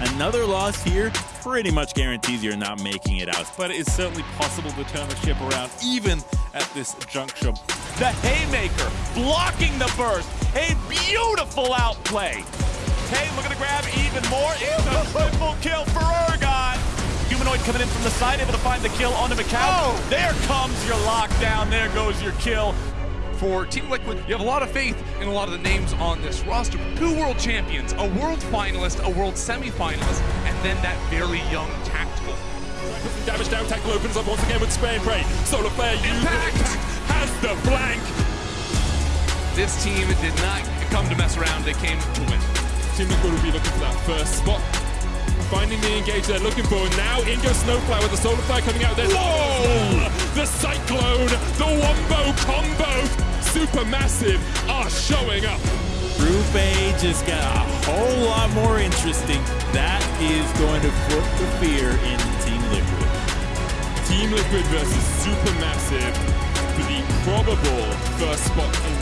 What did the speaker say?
Another loss here pretty much guarantees you're not making it out. But it is certainly possible to turn the ship around even at this juncture. The Haymaker blocking the burst. A beautiful outplay. Hey, looking to grab even more. It's a triple kill for Ergon. Humanoid coming in from the side, able to find the kill onto Macau. Oh. There comes your lockdown. There goes your kill. For Team Liquid, you have a lot of faith in a lot of the names on this roster. Two world champions, a world finalist, a world semi-finalist, and then that very young tactical. Some damage down, tackle opens up once again with spray and pray. Solar Flare Impact! impact, has the flank. This team did not come to mess around, they came to win. Team Liquid will be looking for that first spot. Finding the engage they're looking for. Now in goes Snowflower with the Solar Flare coming out there. Whoa! The Cyclone, the Wombo combo, Supermassive are showing up. Group A just got a whole lot more interesting. That is going to put the fear in Team Liquid. Team Liquid versus Supermassive for the probable first spot in.